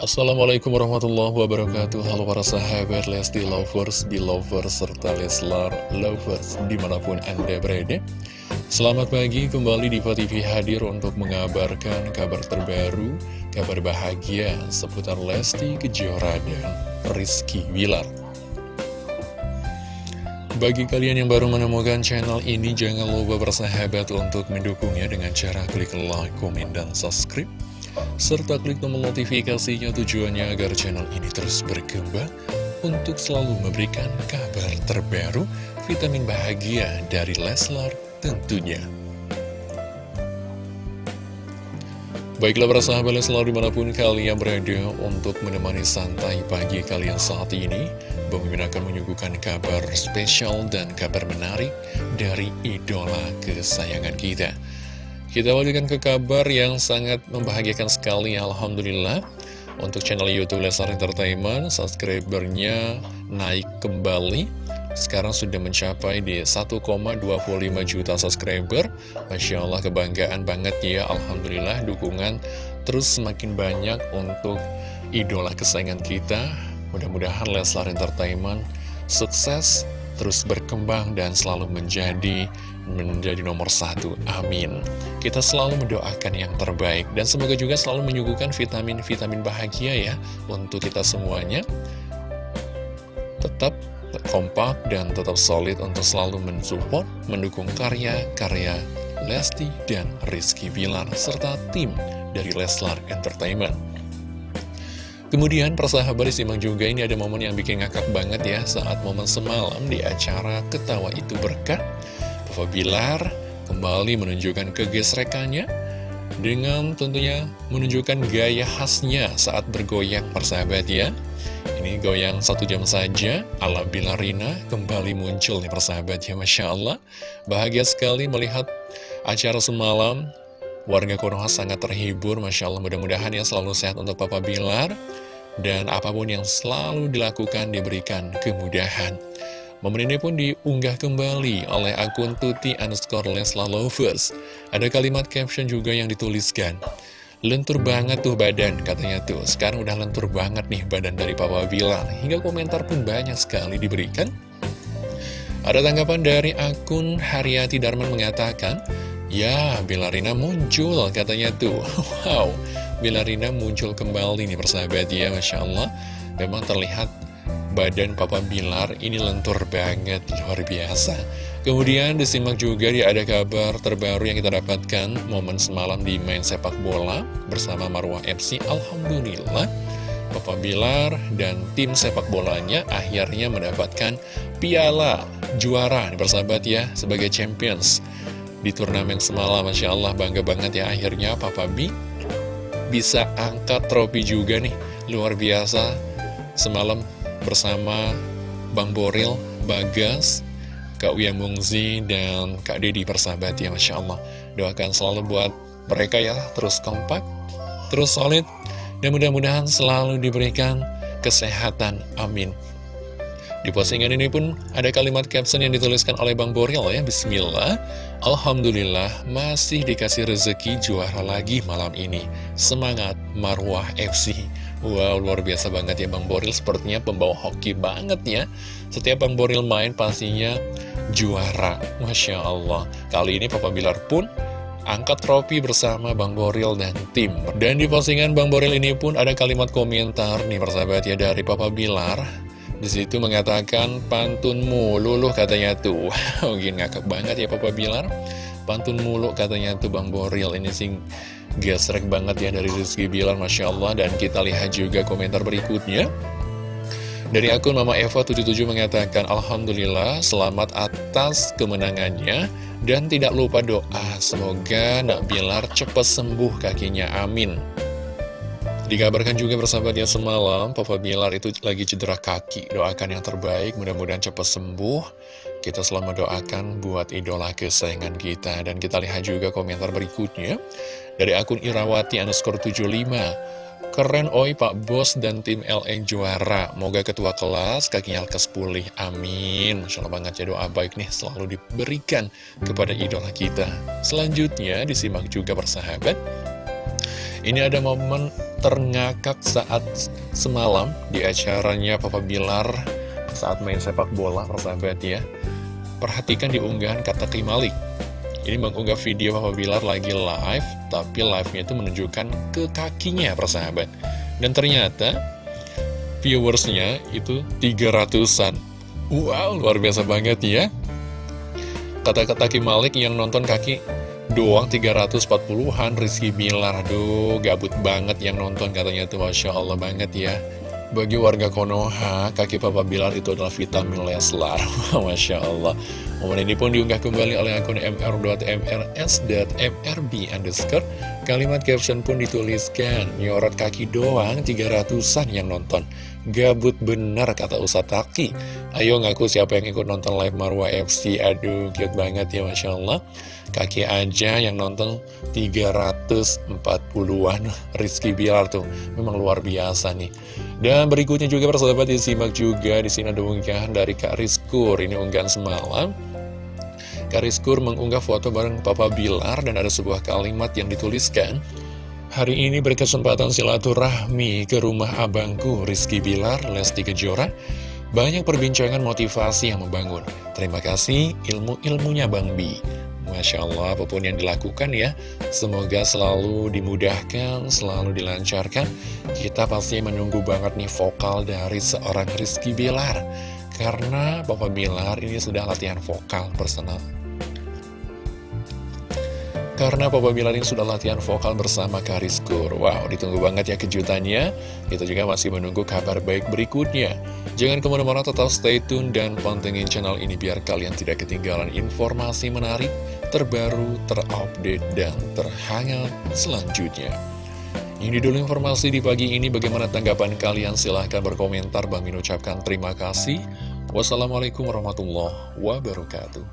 Assalamualaikum warahmatullahi wabarakatuh. Halo para sahabat Lesti Lovers, Belovers, serta Leslar Lovers di mana pun anda berada. Selamat pagi kembali di TV hadir untuk mengabarkan kabar terbaru Kabar bahagia seputar Lesti Kejora dan Rizky Wilar bagi kalian yang baru menemukan channel ini, jangan lupa bersahabat untuk mendukungnya dengan cara klik like, komen, dan subscribe serta klik tombol notifikasinya tujuannya agar channel ini terus berkembang untuk selalu memberikan kabar terbaru, vitamin bahagia dari Leslar tentunya. Baiklah para sahabat Leslar di mana pun kalian berada untuk menemani santai pagi kalian saat ini Bang Mimin akan menyuguhkan kabar spesial dan kabar menarik dari idola kesayangan kita kita wajibkan ke kabar yang sangat membahagiakan sekali Alhamdulillah. Untuk channel Youtube Lesar Entertainment Subscribernya naik kembali. Sekarang sudah mencapai di 1,25 juta subscriber. Masya Allah kebanggaan banget ya. Alhamdulillah dukungan terus semakin banyak untuk idola kesayangan kita. Mudah-mudahan Leslar Entertainment sukses terus berkembang dan selalu menjadi menjadi nomor satu. Amin. Kita selalu mendoakan yang terbaik dan semoga juga selalu menyuguhkan vitamin-vitamin bahagia ya untuk kita semuanya. Tetap kompak dan tetap solid untuk selalu mensupport, mendukung karya-karya Lesti dan Rizky Bilar serta tim dari Leslar Entertainment. Kemudian persahabat disimak juga ini ada momen yang bikin ngakak banget ya saat momen semalam di acara Ketawa Itu Berkah Papa Bilar kembali menunjukkan kegesrekannya dengan tentunya menunjukkan gaya khasnya saat bergoyang persahabat ya. Ini goyang satu jam saja, ala Bilarina kembali muncul nih persahabat ya, Masya Allah. Bahagia sekali melihat acara semalam, warga Konoha sangat terhibur, Masya Allah. Mudah-mudahan ya selalu sehat untuk Papa Bilar, dan apa pun yang selalu dilakukan diberikan kemudahan. Momen ini pun diunggah kembali oleh akun Tuti underscore Lesla Lovers. Ada kalimat caption juga yang dituliskan. Lentur banget tuh badan, katanya tuh. Sekarang udah lentur banget nih badan dari Papa Bilar. Hingga komentar pun banyak sekali diberikan. Ada tanggapan dari akun Haryati Darman mengatakan, Ya, Bilarina muncul, katanya tuh. Wow, Bilarina muncul kembali nih persahabat ya, Masya Allah. Memang terlihat badan Papa Bilar ini lentur banget, luar biasa. Kemudian disimak juga dia ada kabar terbaru yang kita dapatkan momen semalam di main sepak bola bersama Marwah FC. Alhamdulillah, Papa Bilar dan tim sepak bolanya akhirnya mendapatkan piala juara bersahabat ya sebagai champions di turnamen semalam. Masya Allah bangga banget ya akhirnya Papa B bisa angkat trofi juga nih, luar biasa. Semalam bersama Bang Boril, Bagas, Kak Uya Mungzi, dan Kak Deddy persahabat ya Masya Allah. Doakan selalu buat mereka ya, terus kompak, terus solid, dan mudah-mudahan selalu diberikan kesehatan. Amin. Di postingan ini pun ada kalimat caption yang dituliskan oleh Bang Boril ya Bismillah Alhamdulillah masih dikasih rezeki juara lagi malam ini Semangat Marwah FC Wow, luar biasa banget ya Bang Boril. Sepertinya pembawa hoki banget ya. Setiap Bang Boril main pastinya juara. Masya Allah. Kali ini Papa Bilar pun angkat trofi bersama Bang Boril dan tim. Dan di postingan Bang Boril ini pun ada kalimat komentar nih persahabat ya dari Papa Bilar. Di situ mengatakan pantun mulu loh katanya tuh. Mungkin ngakak banget ya Papa Bilar. Pantun mulu katanya tuh Bang Boril. Ini sing gesrek banget ya dari Rizky Bilar Masya Allah. Dan kita lihat juga komentar berikutnya. Dari akun Mama Eva 77 mengatakan Alhamdulillah selamat atas kemenangannya Dan tidak lupa doa. Semoga Nak Bilar cepat sembuh kakinya. Amin. Dikabarkan juga bersahabat ya semalam Papa Bilar itu lagi cedera kaki. Doakan yang terbaik mudah-mudahan cepat sembuh Kita selalu mendoakan buat idola kesayangan kita. Dan kita lihat juga komentar berikutnya. Dari akun Irawati underscore 75 Keren oi Pak Bos dan tim LN juara. Moga ketua kelas kakinya lekas pulih. Amin. Masya Allah banget ya doa baik nih selalu diberikan kepada idola kita. Selanjutnya disimak juga bersahabat Ini ada momen terngakak saat semalam di acaranya Papa Bilar saat main sepak bola, persahabat ya. Perhatikan di unggahan kata Kimalik. Ini mengunggah video Papa Bilar lagi live, tapi live-nya itu menunjukkan ke kakinya, persahabat. Dan ternyata viewersnya itu 300-an. Wow, luar biasa banget ya. Kata-kata Kimalik yang nonton kaki doang 340-an Rizky Bilar Aduh gabut banget yang nonton katanya tuh Masya Allah banget ya Bagi warga Konoha kaki Papa Bilar itu adalah vitamin Leslar. Masya Allah Momen ini pun diunggah kembali oleh akun mr.mrs.mrb underscore. Kalimat caption pun dituliskan Nyorot kaki doang 300an yang nonton. Gabut benar kata Ustadz Taki. Ayo ngaku siapa yang ikut nonton live Marwa FC Aduh cute banget ya Masya Allah. Kaki aja yang nonton 340-an Rizky Bilar tuh Memang luar biasa nih. Dan berikutnya juga persahabat disimak juga. Di sini ada unggahan dari Kak Rizkur. Ini unggahan semalam Kak Rizkur mengunggah foto bareng Papa Bilar Dan ada sebuah kalimat yang dituliskan Hari ini berkesempatan silaturahmi ke rumah abangku Rizky Bilar, Lesti Kejora. Banyak perbincangan motivasi yang membangun. Terima kasih ilmu-ilmunya Bang Bi. Masya Allah, apa pun yang dilakukan ya, semoga selalu dimudahkan, selalu dilancarkan. Kita pasti menunggu banget nih vokal dari seorang Rizky Bilar. Karena Bapak Bilar ini sudah latihan vokal personal karena Papa Bilar ini sudah latihan vokal bersama Kariskur Wow, ditunggu banget ya kejutannya. Kita juga masih menunggu kabar baik berikutnya. Jangan ke mana-mana tetap stay tune dan pantengin channel ini Biar kalian tidak ketinggalan informasi menarik, terbaru, terupdate, dan terhangat selanjutnya. Ini dulu informasi di pagi ini. Bagaimana tanggapan kalian? Silahkan berkomentar. Bang Min ucapkan terima kasih. Wassalamualaikum warahmatullahi wabarakatuh